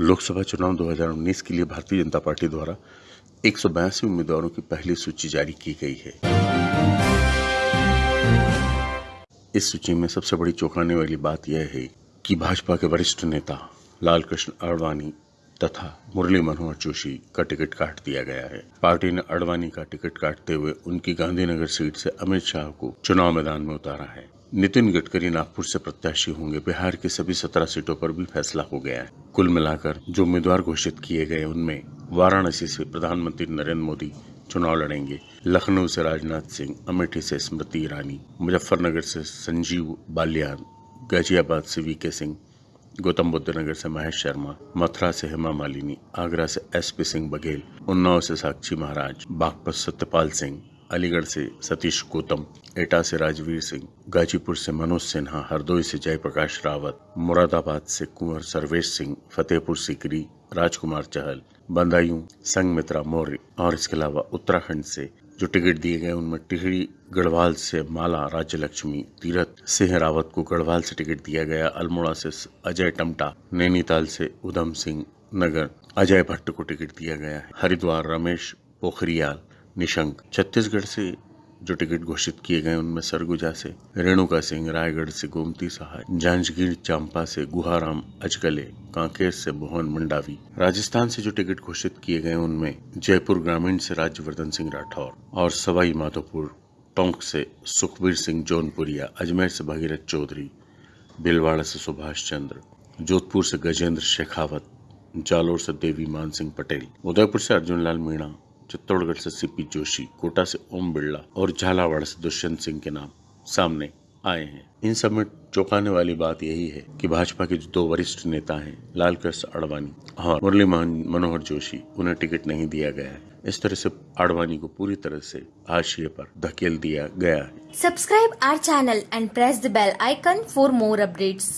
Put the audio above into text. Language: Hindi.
लोकसभा चुनाव 2019 के लिए भारतीय जनता पार्टी द्वारा एक सौ बयासी उम्मीदवारों की पहली सूची जारी की गई है। इस सूची में सबसे बड़ी चौंकाने वाली बात यह है कि भाजपा के वरिष्ठ नेता लाल कृष्ण तथा मुरली मनोहर जोशी का टिकट काट दिया गया है। पार्टी ने अडवाणी का टिकट काटते हुए उनकी गांधीनगर सीट से अमित शाह को चुनाव मैदान में उतारा है। नितिन गडकरी नागपुर से प्रत्याशी होंगे। बिहार की सभी सत्रह सीटों पर भी फैसला हो गया है। कुल मिलाकर जो उम्मीदवार घोषित किए गए उनमें वाराणसी से प्रधानमंत्री नरेंद्र मोदी चुनाव लड़ेंगे। लखनऊ से राजनाथ सिंह, अमेठी से स्मृति ईरानी, मुजफ्फरनगर से संजीव बालियान, गाजियाबाद से वीके सिंह गौतम बुद्ध नगर से महेश शर्मा, मथुरा से हेमा मालिनी, आगरा से एसपी सिंह बघेल, उन्नाव से साक्षी महाराज, बागपत सत्यपाल सिंह अलीगढ़ से सतीश गौतम, एटा से राजवीर सिंह, गाजीपुर से मनोज सिन्हा, हरदोई से जयप्रकाश रावत, मुरादाबाद से कुंवर सर्वेश सिंह, फतेहपुर सीकरी राजकुमार चहल, बंदायूं, संगमित्रा मौर्य और इसके अलावा उत्तराखंड से जो टिकट दिए गए उनमें टिहरी, गढ़वाल से माला राज्य लक्ष्मी तीरथ, सिंह रावत को गढ़वाल से टिकट दिया गया, अल्मोड़ा से अजय टमटा, नैनीताल से उधम सिंह नगर, अजय भट्ट को टिकट दिया गया है, हरिद्वार रमेश पोखरियाल निशंक। छत्तीसगढ़ से जो टिकट घोषित किए गए उनमें सरगुजा से, रेणुका सिंह, रायगढ़ से गोमती सहाय, जांजगीर चांपा से गुहाराम, अजगले, कांकेर से मोहन मंडावी। राजस्थान से जो टिकट घोषित किए गए उनमें जयपुर ग्रामीण से राज्यवर्धन सिंह राठौर और सवाई माधोपुर, टोंक से सुखबीर सिंह जौनपुरिया, अजमेर से भगीरथ चौधरी भिलवाड़ा से सुभाष चंद्र, जोधपुर से गजेंद्र शेखावत, जालोर से देवी मान सिंह पटेल, उदयपुर से अर्जुन लाल मीणा चित्तौड़गढ़ से सीपी जोशी, कोटा से ओम बिरला और झालावाड़ से दुष्यंत सिंह के नाम सामने आए हैं। इन सब में चौंकाने वाली बात यही है कि भाजपा के जो दो वरिष्ठ नेता हैं लाल कृष्ण आडवाणी और मुरली मनोहर जोशी, उन्हें टिकट नहीं दिया गया है। इस तरह से आडवाणी को पूरी तरह से हाशिए पर धकेल दिया गया है। Subscribe our channel and press the bell icon for more updates.